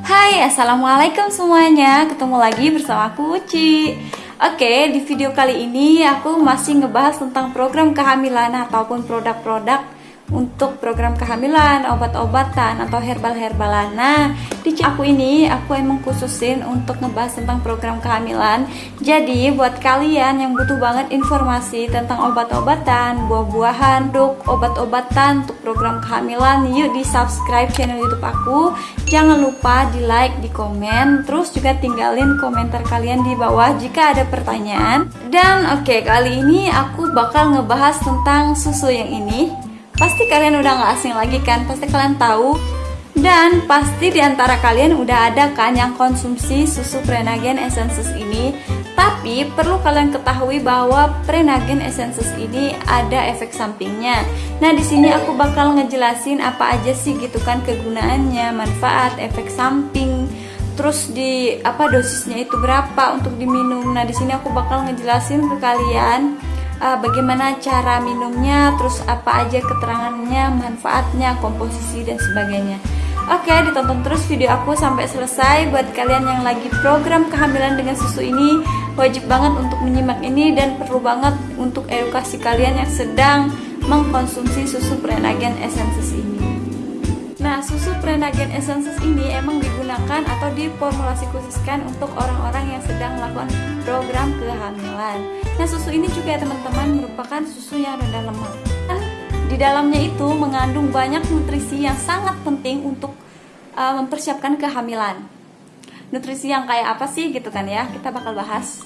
Hai, Assalamualaikum semuanya. Ketemu lagi bersama aku Uci. Oke, di video kali ini aku masih ngebahas tentang program kehamilan ataupun produk-produk untuk program kehamilan, obat-obatan atau herbal-herbalan. Nah, di aku ini aku emang khususin untuk ngebahas tentang program kehamilan. Jadi, buat kalian yang butuh banget informasi tentang obat-obatan, buah-buahan, untuk obat-obatan untuk program kehamilan, yuk di subscribe channel YouTube aku. Jangan lupa di like, di komen, terus juga tinggalin komentar kalian di bawah jika ada pertanyaan. Dan oke, kali ini aku bakal ngebahas tentang susu yang ini. Pasti kalian udah gak asing lagi kan, pasti kalian tahu. Dan pasti di antara kalian udah ada kan yang konsumsi susu Prenagen Essences ini. Tapi perlu kalian ketahui bahwa Prenagen Essences ini ada efek sampingnya. Nah di sini aku bakal ngejelasin apa aja sih gitu kan kegunaannya, manfaat, efek samping Terus di apa dosisnya itu berapa untuk diminum. Nah di sini aku bakal ngejelasin ke kalian uh, bagaimana cara minumnya, terus apa aja keterangannya, manfaatnya, komposisi dan sebagainya. Oke, ditonton terus video aku sampai selesai. Buat kalian yang lagi program kehamilan dengan susu ini, wajib banget untuk menyimak ini dan perlu banget untuk edukasi kalian yang sedang mengkonsumsi susu Prenagen Essences ini. Nah, susu Prenagen Essences ini emang digunakan atau diformulasi khususkan untuk orang-orang yang sedang melakukan program kehamilan. Nah, susu ini juga teman-teman merupakan susu yang rendah lemak. Dan di dalamnya itu mengandung banyak nutrisi yang sangat penting untuk uh, mempersiapkan kehamilan. Nutrisi yang kayak apa sih gitu kan ya? Kita bakal bahas.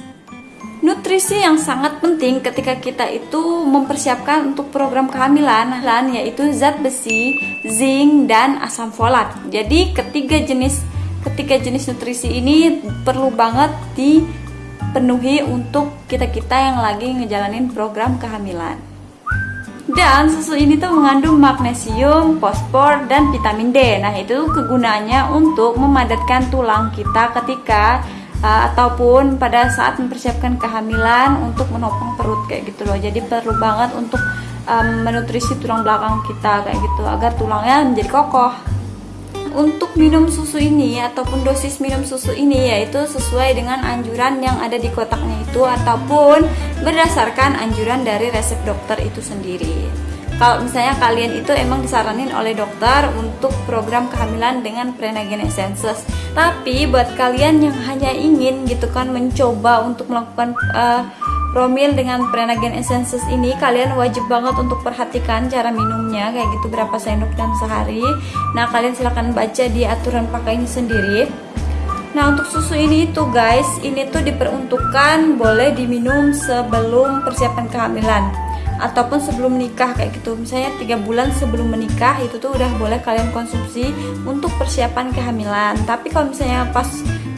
Nutrisi yang sangat penting ketika kita itu mempersiapkan untuk program kehamilan yaitu zat besi, zinc, dan asam folat. Jadi ketiga jenis ketiga jenis nutrisi ini perlu banget dipenuhi untuk kita-kita yang lagi ngejalanin program kehamilan. Dan susu ini tuh mengandung magnesium, fosfor, dan vitamin D. Nah, itu kegunaannya untuk memadatkan tulang kita ketika uh, ataupun pada saat mempersiapkan kehamilan untuk menopang perut kayak gitu loh jadi perlu banget untuk um, menutrisi tulang belakang kita kayak gitu agar tulangnya menjadi kokoh untuk minum susu ini ataupun dosis minum susu ini yaitu sesuai dengan anjuran yang ada di kotaknya itu ataupun berdasarkan anjuran dari resep dokter itu sendiri. Kalau misalnya kalian itu emang disaranin oleh dokter untuk program kehamilan dengan Prenagen Essences. Tapi buat kalian yang hanya ingin gitu kan mencoba untuk melakukan uh, promil dengan Prenagen Essences ini kalian wajib banget untuk perhatikan cara minumnya kayak gitu berapa sendok dan sehari. Nah kalian silahkan baca di aturan pakainya sendiri. Nah untuk susu ini tuh guys, ini tuh diperuntukkan boleh diminum sebelum persiapan kehamilan ataupun sebelum menikah kayak gitu misalnya tiga bulan sebelum menikah itu tuh udah boleh kalian konsumsi untuk persiapan kehamilan tapi kalau misalnya pas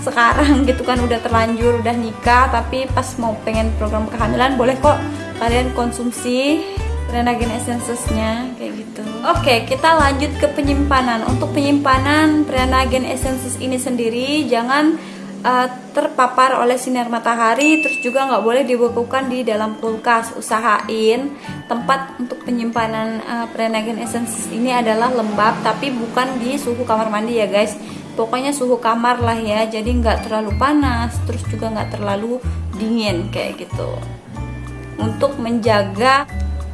sekarang gitu kan udah terlanjur udah nikah tapi pas mau pengen program kehamilan boleh kok kalian konsumsi Renagen Essences-nya kayak gitu. Oke, kita lanjut ke penyimpanan. Untuk penyimpanan Renagen Essences ini sendiri jangan uh, terpapar oleh sinar matahari terus juga nggak boleh dibekukan di dalam kulkas. Usahain tempat untuk penyimpanan uh, Prenagen Essence ini adalah lembab tapi bukan di suhu kamar mandi ya guys. Pokoknya suhu kamar lah ya jadi nggak terlalu panas terus juga nggak terlalu dingin kayak gitu. Untuk menjaga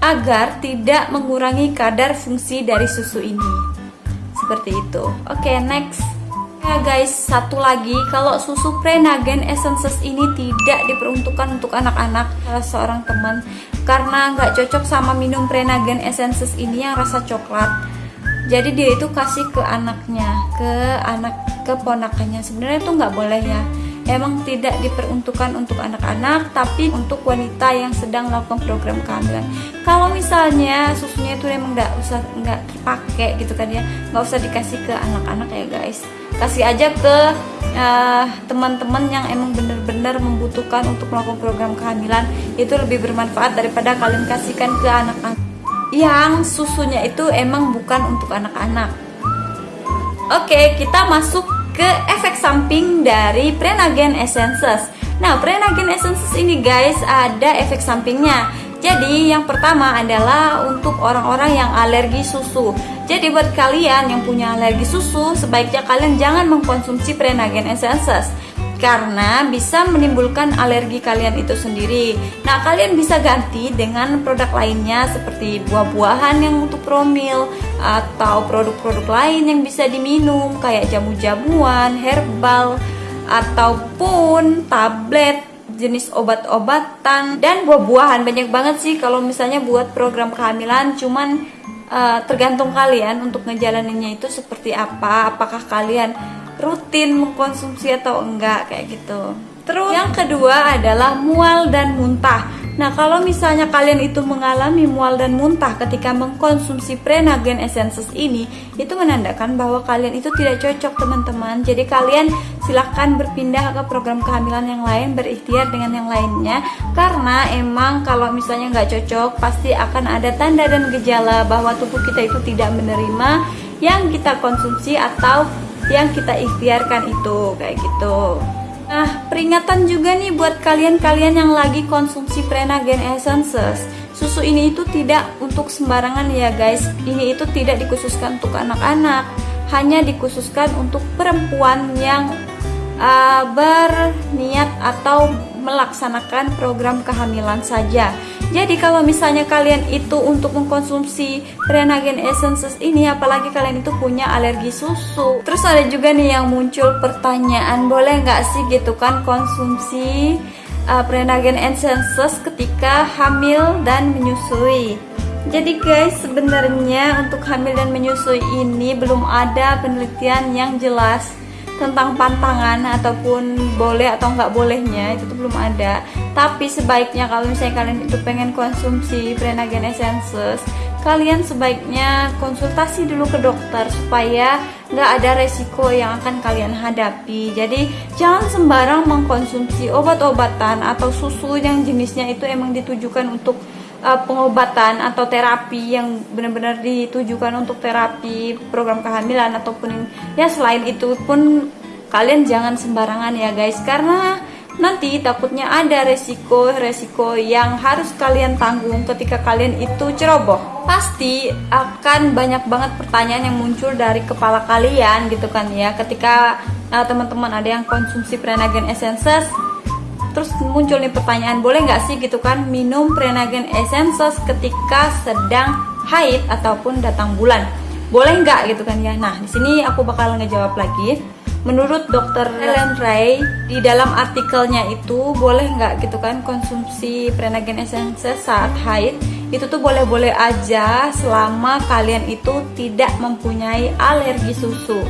agar tidak mengurangi kadar fungsi dari susu ini. Seperti itu. Oke okay, next Ya guys, satu lagi. Kalau susu Prenagen Essences ini tidak diperuntukkan untuk anak-anak salah seorang teman. Karena nggak cocok sama minum Prenagen Essences ini yang rasa coklat. Jadi dia itu kasih ke anaknya, ke anak keponakannya. Sebenarnya itu nggak boleh ya. Emang tidak diperuntukkan untuk anak-anak tapi untuk wanita yang sedang melakukan program kehamilan. Kalau misalnya susunya itu emang nggak usah nggak pakai gitu kan ya. Nggak usah dikasih ke anak-anak ya guys kasih aja ke uh, teman-teman yang emang benar-benar membutuhkan untuk melakukan program kehamilan itu lebih bermanfaat daripada kalian kasihkan ke anak-anak yang susunya itu emang bukan untuk anak-anak oke kita masuk ke efek samping dari Prenagen Essences. Nah, Prenagen Essences ini guys ada efek sampingnya. Jadi yang pertama adalah untuk orang-orang yang alergi susu. Jadi buat kalian yang punya alergi susu, sebaiknya kalian jangan mengkonsumsi Prenagen Essences karena bisa menimbulkan alergi kalian itu sendiri. Nah, kalian bisa ganti dengan produk lainnya seperti buah-buahan yang untuk promil atau produk-produk lain yang bisa diminum kayak jamu-jamuan, herbal ataupun tablet jenis obat-obatan dan buah-buahan banyak banget sih kalau misalnya buat program kehamilan cuman uh, tergantung kalian untuk ngejalaninnya itu seperti apa apakah kalian rutin mengkonsumsi atau enggak kayak gitu. Terus yang kedua adalah mual dan muntah. Nah, kalau misalnya kalian itu mengalami mual dan muntah ketika mengkonsumsi Prenagen Essences ini, itu menandakan bahwa kalian itu tidak cocok, teman-teman. Jadi kalian silahkan berpindah ke program kehamilan yang lain, berikhtiar dengan yang lainnya. Karena emang kalau misalnya nggak cocok, pasti akan ada tanda dan gejala bahwa tubuh kita itu tidak menerima yang kita konsumsi atau yang kita ikhtiarkan itu kayak gitu Nah, peringatan juga nih buat kalian-kalian yang lagi konsumsi Prenagen Essences. Susu ini itu tidak untuk sembarangan ya guys. Ini itu tidak dikhususkan untuk anak-anak, hanya dikhususkan untuk perempuan yang uh, berniat atau melaksanakan program kehamilan saja. Jadi kalau misalnya kalian itu untuk mengkonsumsi Prenagen Essences ini apalagi kalian itu punya alergi susu. Terus ada juga nih yang muncul pertanyaan, boleh nggak sih gitu kan konsumsi uh, Prenagen Essences ketika hamil dan menyusui? Jadi guys, sebenarnya untuk hamil dan menyusui ini belum ada penelitian yang jelas tentang pantangan ataupun boleh atau nggak bolehnya itu tuh belum ada. Tapi sebaiknya kalau misalnya kalian itu pengen konsumsi Prenagen Essences kalian sebaiknya konsultasi dulu ke dokter supaya nggak ada resiko yang akan kalian hadapi. Jadi jangan sembarang mengkonsumsi obat-obatan atau susu yang jenisnya itu emang ditujukan untuk uh, pengobatan atau terapi yang benar-benar ditujukan untuk terapi program kehamilan ataupun ya selain itu pun kalian jangan sembarangan ya guys. Karena nanti takutnya ada resiko-resiko yang harus kalian tanggung ketika kalian itu ceroboh. Pasti akan banyak banget pertanyaan yang muncul dari kepala kalian gitu kan ya. Ketika uh, teman-teman ada yang konsumsi Prenagen Essences terus muncul nih pertanyaan boleh nggak sih gitu kan minum Prenagen Essences ketika sedang haid ataupun datang bulan? Boleh nggak gitu kan ya? Nah di sini aku bakal ngejawab lagi. Menurut dokter Ellen Ray di dalam artikelnya itu boleh nggak gitu kan konsumsi Prenagen Essences saat haid? Itu tuh boleh-boleh aja selama kalian itu tidak mempunyai alergi susu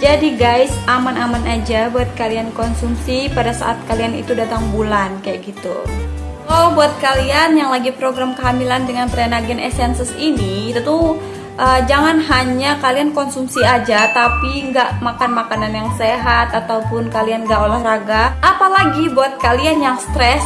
jadi guys, aman-aman aja buat kalian konsumsi pada saat kalian itu datang bulan kayak gitu. Oh, buat kalian yang lagi program kehamilan dengan Prenagen Essences ini, itu tuh uh, jangan hanya kalian konsumsi aja tapi nggak makan makanan yang sehat ataupun kalian nggak olahraga apalagi buat kalian yang stres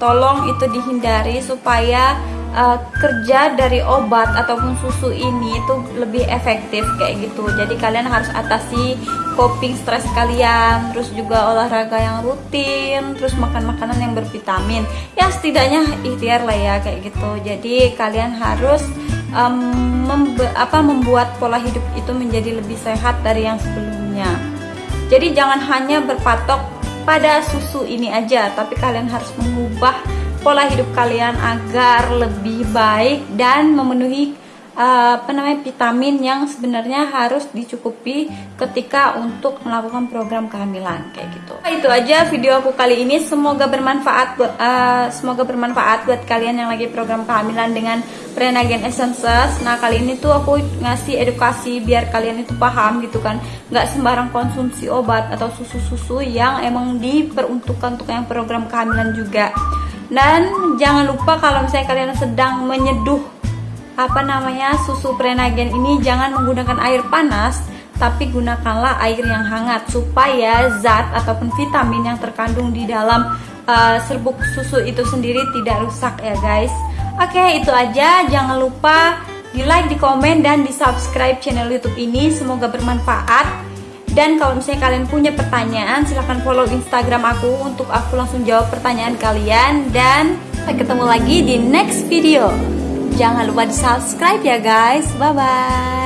tolong itu dihindari supaya uh, kerja dari obat ataupun susu ini itu lebih efektif kayak gitu. Jadi kalian harus atasi coping stres kalian terus juga olahraga yang rutin terus makan makanan yang bervitamin. Ya setidaknya ikhtiar lah ya kayak gitu. Jadi kalian harus um, membe apa membuat pola hidup itu menjadi lebih sehat dari yang sebelumnya. Jadi jangan hanya berpatok pada susu ini aja tapi kalian harus mengubah pola hidup kalian agar lebih baik dan memenuhi uh, apa namanya vitamin yang sebenarnya harus dicukupi ketika untuk melakukan program kehamilan kayak gitu. Nah, itu aja video aku kali ini semoga bermanfaat buat uh, semoga bermanfaat buat kalian yang lagi program kehamilan dengan Prenagen Essences. Nah kali ini tuh aku ngasih edukasi biar kalian itu paham gitu kan, nggak sembarang konsumsi obat atau susu-susu yang emang diperuntukkan untuk yang program kehamilan juga dan jangan lupa kalau misalnya kalian sedang menyeduh apa namanya susu prenagen ini jangan menggunakan air panas tapi gunakanlah air yang hangat supaya zat ataupun vitamin yang terkandung di dalam uh, serbuk susu itu sendiri tidak rusak ya guys. Oke itu aja. Jangan lupa di like di komen dan di subscribe channel youtube ini. Semoga bermanfaat Dan kalau misalnya kalian punya pertanyaan, silahkan follow Instagram aku untuk aku langsung jawab pertanyaan kalian. Dan sampai ketemu lagi di next video. Jangan lupa di subscribe ya guys. Bye bye.